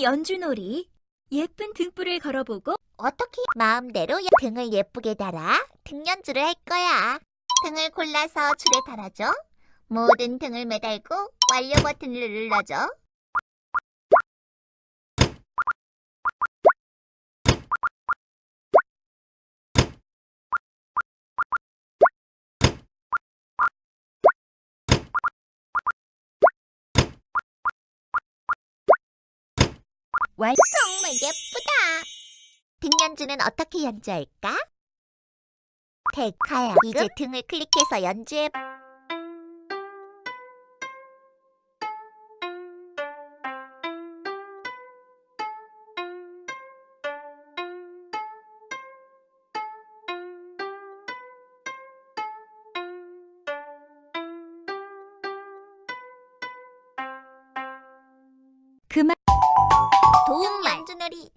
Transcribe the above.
등 연주놀이. 예쁜 등불을 걸어보고 어떻게 마음대로 등을 예쁘게 달아 등 연주를 할 거야. 등을 골라서 줄에 달아줘. 모든 등을 매달고 완료 버튼을 눌러줘. 완 정말 예쁘다. 등연주는 어떻게 연주할까? 데카야, 이제 등을 클릭해서 연주해. 그만 도움 연주놀이